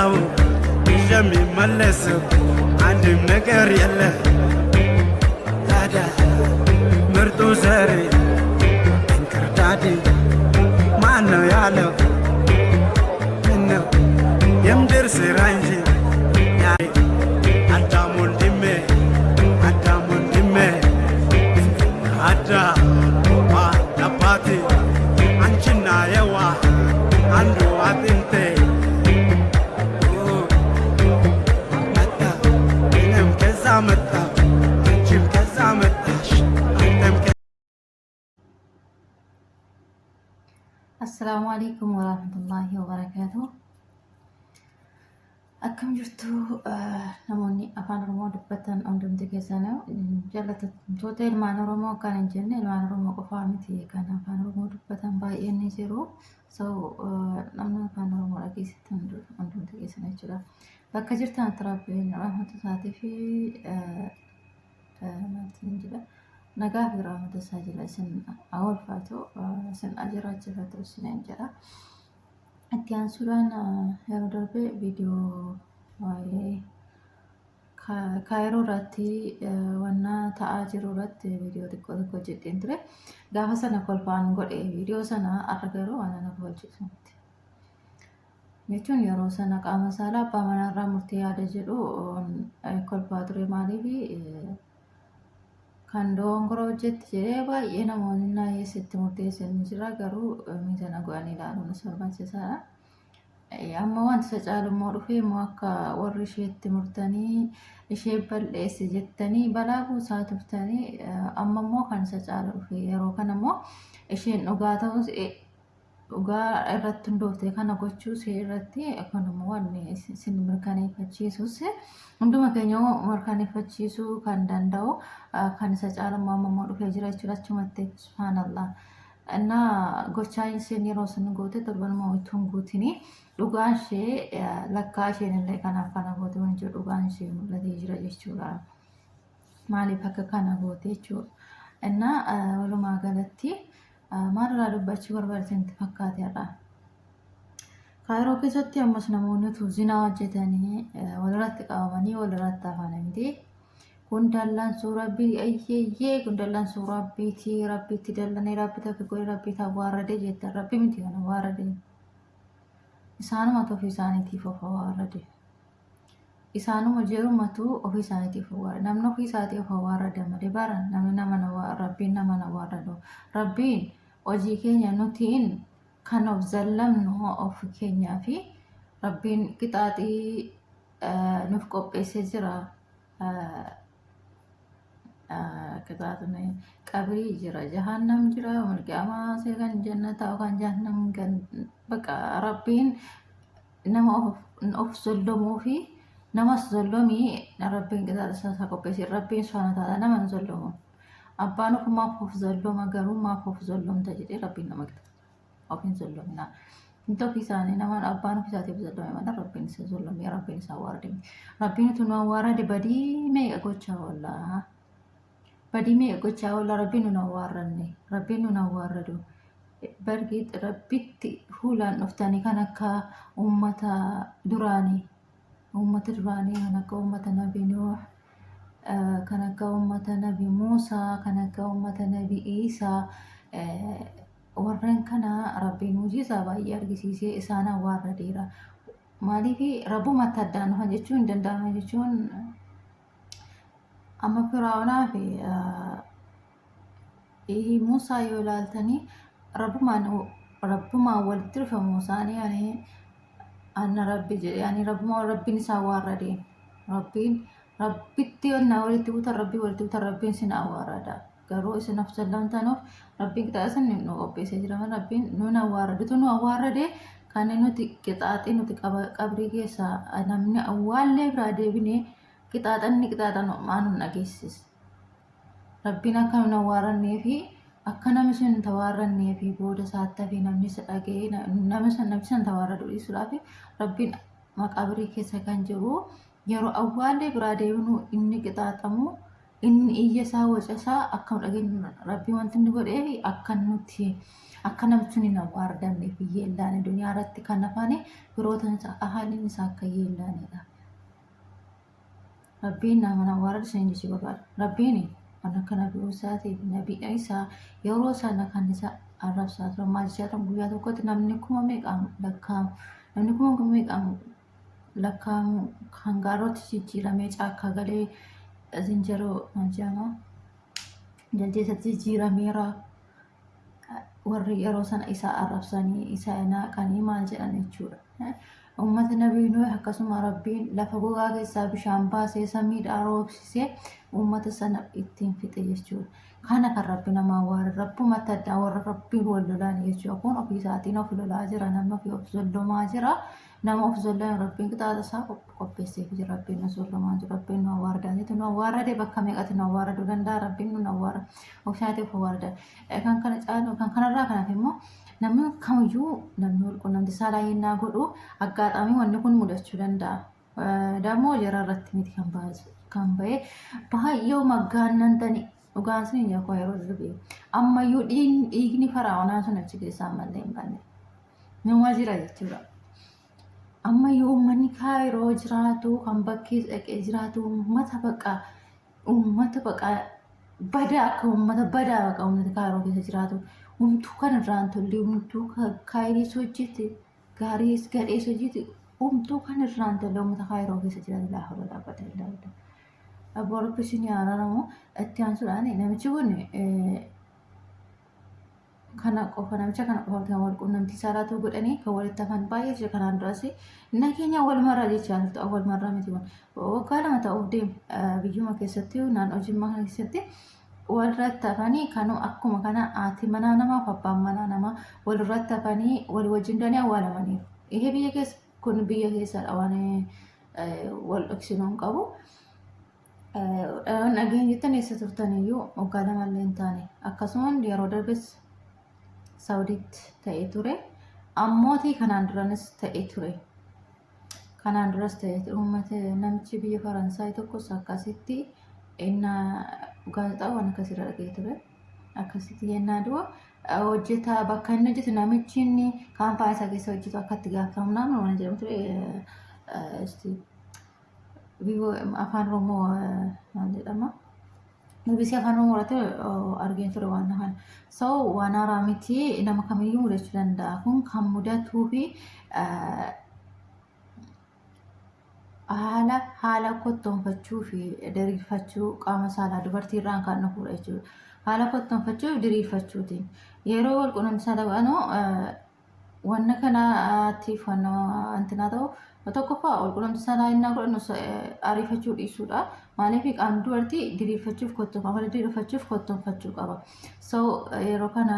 መጣሁ ይዤ የሚመለስ አንድም ነገር የለ ታዲያ ምርጡ ዘሬ እንክርዳዴ ማን ነው ያለው? ምነው የምድር ስራ እንጂ Assalaamu alaikum warahmatullahi wabarakatuh. Akkam jirtu namoonni afaan Oromoo dubbatan hundumti keessanuu jaallatamtoota ilmaan Oromoo kan hin jenne ilmaan Oromoo qofaa miti kan afaan Oromoo dubbatan baay'een ni jiru. So namni afaan Oromoo dhageessitan hundumti keessan jechuudha. Bakka jirtan rabbiin rahmata isaatii fi maaltiin jedha. Nagaa fi rahmata isaa jala isin awwalfaatu isin ajiraachifatu isiniin jedha. Itti aansuudhaan yeroo darbe viidiyoo waa'ee kaayiroo irratti wanna ta'aa jiru irratti viidiyoo xiqqoo tokko hojjedheen ture. Gaafa sana kolfaan godhe viidiyoo sana har'a garuu waan kolchisu miti. Jechuun yeroo sana qaama saalaa abbaa manaarraa murtee yaada jedhu kolfaa ture maaliif kan dogongora hojjette jedhee baay'ee namoonni naayyeessitti murteessanii jira garuu miidhana go'anii ilaaluun isa barbaachisaadha. Amma wanti isa caalummoo dhufee immoo akka warri isheetti murtanii ishee balleesse jettanii balaa buusaa turtanii amma immoo kan isa caala dhufe yeroo kana immoo isheen dhugaa ta'us dhugaa irratti hundooftee kana gochuu see irratti kun immoo wanni isin mirkaneeffachiisus hunduma keenya mirkaneeffachiisuu kan danda'u kan isa caalummaa mammoo dhufee jira jechuudha achumatti subhaanallaa እና gochaa isheen yeroo sun goote torbanuma utuun guutini. Dhugaan ishee lakkaa isheen illee kanaaf kana goote waan jedhu dhugaan ishee mul'atee jira jechuudha. Maaliif akka kana goote jechuudha. Innaa walumaa galatti maalirraa dubbachuu barbaadanitti fakkaate irraa. Kaayiroo keessatti ammas namoonni utuu zinaa hojjetanii walirratti qabamanii walirratti hafan miti. Kun dallansuu rabbii ayyeeyyee kun dallansuu rabbiiti rabbiitti dallanee rabbi takka godhe rabbii awwaarradee jettan rabbi miti kan awwaarrade. Isaanuma ofii isaaniitiif of awwaarrade. Isaanuma jeerumatu ofii isaaniitiif awwaarrade. Namni ofii isaatii of awwaarrade malee bara namni nama rabbiin nama awwaarradu. Rabbiin hojii keenya nutiin kan of zallamnu of keenyaa fi rabbiin qixaaxii nuuf qopheessee jira. Qixaaxni qabrii jira, jahannam jira, mulqiyaamaa kan jannataa kan jahannam kan baqa rabbiin nama of zollamuu fi namas zollomii rabbiin qixaaxa isaa qopheessee rabbiin ta'ala nama hin zollomu. Abbaan ofumaaf of zolloma garuu maaf of zollomta jedhee rabbiin nama qixaaxa. Of hin zollomina. Wanti ofii isaanii nama abbaan ofii isaatiif zollome malee rabbiin isa zollomee rabbiin isa awwaarade. Rabbiin utuu nu awwaarade badii meeqa gochaa oollaa? Badii meeqa gochaa oollaa rabbiin nu awwaarranne rabbiin nu awwaarradu. Bargi rabbitti fuulaan dhuftanii kan akka uummata duraanii uummata duraanii kan akka uummata nabi Nuux kan akka uummata nabi Muusaa kan akka uummata nabi Iisaa warreen kana rabbiin hojiisaa baay'ee argisiisee isaan awwaarradeera. Maaliif rabbumatti addaan dhufan jechuun hin danda'amu jechuun amma firaa'onaa fi Muusaa yoo ilaaltanii rabbumaan rabbumaan walitti dhufa Muusaan anna rabbi jedhe yaani rabbumaan rabbiin isaa awwaarrade rabbiin rabbitti onnaa walitti buutan rabbii walitti buutan rabbiin sin awwaarrada. garuu isin of sallamtanuuf rabbiin qixaaxa isin nu qopheessee jira rabbiin nun awwaarradutu nu awwaarrade kan nuti qixaaxii nuti qabrii keessaa namni awwaallee biraa deebinee qixaaxanni qixaaxan maan nu dhageessis. Rabbiin akka nun awwaarrannee fi akka namni sun hin tawaarrannee fi booda saattaa fi namni isa dhaga'ee namni sun namni sun tawaarradu dhiisuudhaaf rabbiin maqabrii keessa kan jiru yeroo awwaallee biraa deebinu inni qixaaxamu inni iyya isaa waca isaa akka dhageenyu rabbii wanti inni godhee fi akka nuti akka namni sun hin awwaardamne fi yeellaane duniyaa irratti kan hafane birootan isaa ahaliin isaa akka yeellaanedha. Rabbiin nama isa hin jechuu barbaada. Rabbiin kan akka nabii Musaatiif nabii isaa yeroo sana kan isa arrabsaa turan maal guyyaa tokkotti namni kuma meeqaan lakkaa'amu namni kuma meeqaan lakkaa'amu kan gaarootti jijjiiramee caakkaa galee zinjaroo jedhama jaldeessatti jijjiirameera warri yeroo sana isa arrabsanii isa naaqanii maal jedhan jechuudha. Uummata nabii Nuuh akkasuma rabbiin lafa gogaa keessaa bishaan baasee samiidhaa roobsisee uummata sana ittiin fixe jechuudha. Kana kan rabbi nama awwaare rabbumatti addaa warra rabbiin wal lolaan jechuudha. Kun ofii isaatiin of lolaa jira namni ofii of zollomaa jira. Nama of zollaan rabbiin qixaata isaa qopheesseef jira. Rabbiin nu zollomaa jira. Rabbiin nu awwaardaa jechuudha. Nu awwaarade bakka meeqatti nu awwaaraduu danda'a. Rabbiin nu awwaara. Of of awwaarda. Kan kana caalu kan kanarraa kanaaf immoo namni kamiyyuu namni wal quunnamti saalaa yennaa godhu aggaadhaamii wanni kun mudachuu danda'a. Dammoo jara irratti miti kan ba'e baay'ee maggaannan tani dhugaan sun hin yakoo yeroo darbe ammayyuu dhiigni faraa'onaa sun achi keessaa ammallee hin banne nama jira jechuudha. Ammayyuu uummanni kaayiroo jiraatu kan bakkee dhaqee jiraatu uummata baqa uummata baqa badaa akka uummata badaa baqa uummata kaayiroo keessa jiraatu humtuu kan irraan tolle humtuu kaayiris hojjete gaariis gadhees hojjete humtuu kan irraan tolle uummata kaayiroo keessa jiraatu laafa dhaabbata ilaaludha. Abbaa rabbi isin yaaranamu itti aansuudhaan namichi kun kana qofa namicha kana qofa kan wal quunnamtii saalaatu godhanii kan walitti hafan baay'ee jira. Kanaan duras nageenya wal marraa jechaa ta'u wal marraa miti waggaa lama ta'uuf deemu biyyuma keessatti naannoo jimmaa keessatti walirratti hafanii kanuu akkuma kana haati manaa namaa fi abbaan manaa namaa walirratti hafanii walii wajjin danii awwaalamaniiru. Ihe biyya keessa? Kun biyya keessadha waan wal dhoksinuu hin qabu. Dhageenya jettan eessa turtaniyyuu? Waggaa lamallee hin taane. Akkasumas yeroo darbes Saawudiitti ta'ee ture. Ammootii kanaan duranis ta'ee ture. Kanaan duras ta'ee ture. Uummata namichi biyya Faransaay tokkos akkasitti innaa gaazexaa waan akkasirra dhagee ture. Akkasitti yennaa du'a hojjetaa bakka inni hojjetu namichi inni kaampaanii isaa keessa hojjetu akka itti gaafatamu naannoo waan jedhamu ture. afaan oromoo maal jedhama BBC afaan oromoo irratti argeen ture waan kana so waan haaraa miti nama kamiyyuu mudachuu danda'a kun kan mudatuu fi haala haala kottoonfachuu fi diriirfachuu qaama saalaa dubartii irraan kan dhufudha jechuudha. Haala kottoonfachuu fi diriirfachuutiin yeroo wal quunnamtii dhaqanu wanna kanaatiif wantinaa ta'u tokkoffaa wal quunnamtii saalaa innaa godhannu ariifachuu dhiisuudha. Maaliif qaamni dubartii diriirfachuuf kottoon amala diriirfachuuf kottoonfachuu qaba. So yeroo kana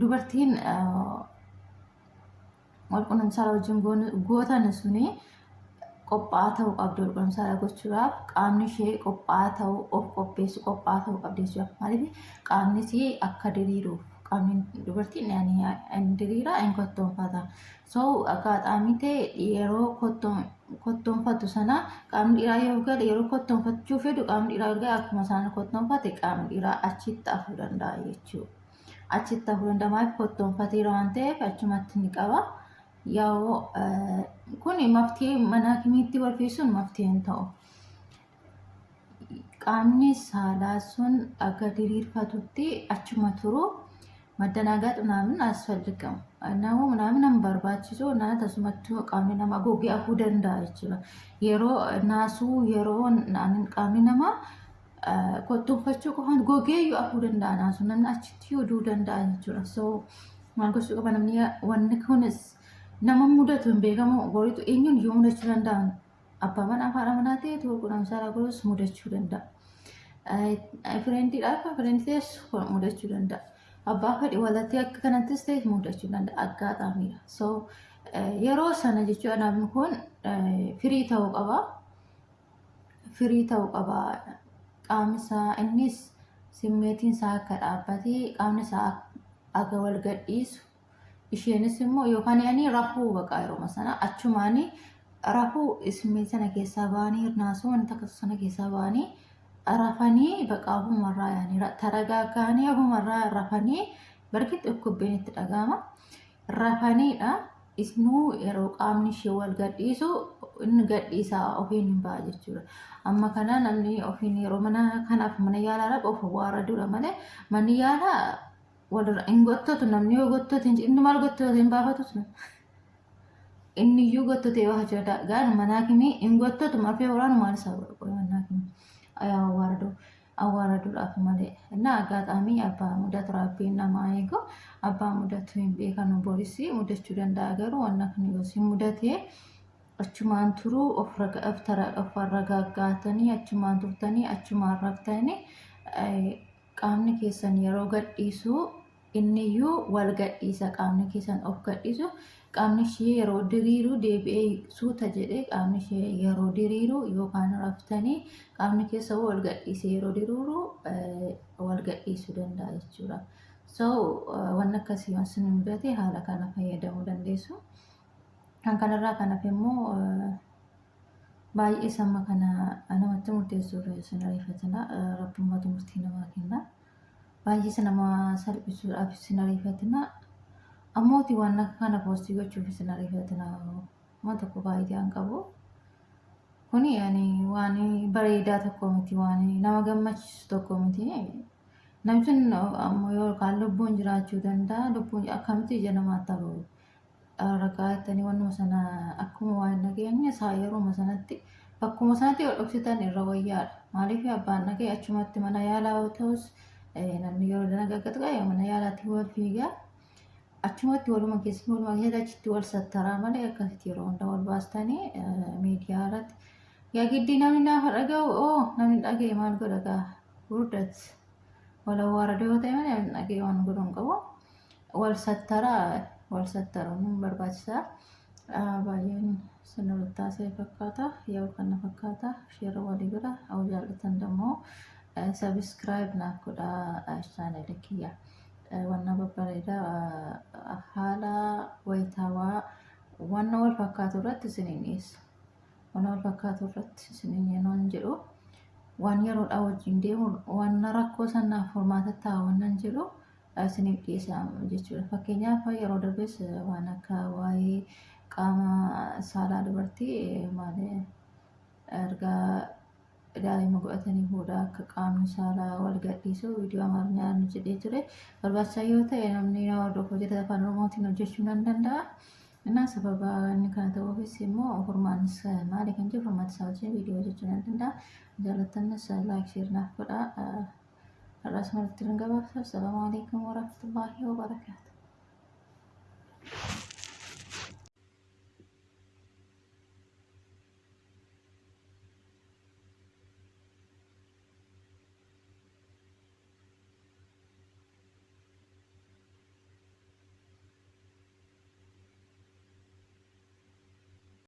dubartiin wal quunnamtii saalaa wajjin gootan suni qophaa'aa ta'uu qabdi wal quunnamtii saalaa gochuudhaaf qaamni ishee qophaa'aa ta'uu of qopheessu qophaa'aa ta'uu qabdi jechuudha. Maaliif qaamni ishee akka diriiruuf dubartiin diriiraa inni kottoonfata. So akkaataa ta'e yeroo kottoonfatu sana qaamni dhiiraa yoo gale yeroo kottoonfachuu fedhu qaamni dhiiraa yoo gale akkuma isaan kottoonfate qaamni dhiiraa achitti hafuu danda'a jechuudha. Achitti hafuu danda'a maaliif kottoonfateera waan ta'eef achumatti ni qaba. Yoo kun maftee mana kimiitti barreessuun maftee hin ta'u. Qaamni saalaa sun akka diriirfatutti achuma turu maddanaagaat minaamin as faldhiqamu. Namoo minaamin nama barbaachisu na tasumatti qaamni namaa gogee hafuu danda'a jechuudha. Yeroo naasuu yeroo qaamni namaa qottoonfachuu qofaan gogee iyyuu hafuu danda'a naasuu namni achitti oduu danda'a jechuudha. So maal gochuu qaba namni wanni kunis nama mudatu hin beekamu goriitu eenyuun yoo mudachuu danda'an abbaa manaa haadha manaa ta'e gurguramsaalaa goros mudachuu danda'a. Firiindiidhaaf firiindii ta'es mudachuu danda'a. Abbaa fedhi walatti akka kanattis ta'e mudachuu danda'a aggaataamiidha. So yeroo sana jechuudha namni kun firii ta'uu qaba. Firii ta'uu qaba. Qaamni isaa innis simmeetiin isaa akka dhaabbatee qaamni isaa akka wal gadhiisu isheenis immoo yookaan ani rafuu baqa yeroo sana achumaan rafuu simmeet sana keessaa ba'anii naasuu wanta sana keessaa ba'anii rafanii baqa ofumarraa yaani taragaaggaanii ofumarraa rafanii barki dhukkubbiin itti dhagahama. Rafaniidha isnuu yeroo qaamni ishee wal gadhiisu inni gadhiisaa ofiin hin ba'a jechuudha. Amma kana namni ofiin yeroo mana kanaaf mana yaalaa dhaqu of waaradudha malee manni yaalaa walirra hin gottotu namni yoo gottotu inni maal gottotu hin baafatu inni iyyuu gottotee waa jedha gaan manaa kimii hin gottotu marfee waraanu maal isaa godhu manaa kimii awwaaraduu awwaaraduudhaaf malee እና አጋጣሚ አባ ሙዳት rabbiin namaa eegu abbaa mudatu hin beekan borisii mudachuu danda'a garuu wanna kan yoo si mudatee achumaan turuu of ragaaggaatanii achumaan turtanii achumaan raftanii qaamni keessan yeroo gadhiisu inniyyuu wal gadhiisa qaamni keessan of gadhiisu qaamni ishee yeroo diriiru deebi'ee suuta jedhee qaamni ishee yeroo diriiru yookaan raftanii qaamni keessa wal gadhiise yeroo diriiru wal gadhiisuu danda'a jechuudha. So wanni akkasii waan sin mudate haala kana fayyadamuu dandeessu. Kan kanarraa kan hafe immoo baay'ee samma kana namatti murteessuuf sin ariifatina rabbummatu murtii namaa kenna. Baay'ee nama salphisuudhaaf sin ariifatina. Ammooti waan kana poostii gochuuf sin ariifatina. Waan tokko baay'ee qabu. Kuni yaani waan bareedaa tokko miti waan nama gammachiisu tokko miti. Namni sun ammoo yookaan lubbuun jiraachuu danda'a. Lubbuun akkamitti ija namaatti ta'u. Ragaa jettanii wannuma sana akkuma waan nageenye isaa yeroo sanatti bakkuma sanatti yoo dhoksitan irra wayyaadha. Maaliif abbaan nagee achumatti mana yaalaa ta'us namni yeroo nagaggatu qabu mana yaalaatti wal fiigaa. Achumatti waluma keessatti waluma keessatti achitti wal sattaraa malee akkasitti yeroo hunda wal baastanii miidiyaa irratti yaa giddii namni naafa dhaga'u oo namni dhaga'e maal godha gaa gurdaati. Wal awwaarada yoo ta'e malee namni dhaga'e waan godhu hin qabu. Wal sattaraa wal sattaruun barbaachisaa. Baay'een sirna taasise fakkaata. Yoo kana fakkaata sheera walii bira hawwa jaallatan immoo sabiskiraayib naaf godhaa chaanelii kiyya. Wanna babbareedaa haala wayitaawaa wanna wal fakkaatu irratti isiniin dhiyeessa. Wanna wal fakkaatu irratti isiniin yeroo jedhu waan yeroodhaa wajjin deemu wanna rakkoo sanaaf furmaata ta'a wannan jedhu isiniif dhiyeessa jechuudha. Fakkeenyaaf yeroo darbes waan akka waa'ee qaama saalaa dubartii maali ergaa daa'ima godhatanii booda akka qaamni saalaa wal gadhiisu viidiyoo amaarinyaa jedhee ture. Barbaachisaa yoo ta'e namni yoo hordofu hojjete afaan oromootiin hojjechuu nan danda'a. Innaa sababa inni kana ta'uufis immoo furmaannis maali kan jiru furmaata isaa wajjin viidiyoo hojjechuu nan danda'a. Jaallatannis laayik sheer naaf godhaa. Har'as malatti gabaabsa. Assalaamu alaikum warahmatullaahi wabarakaatu.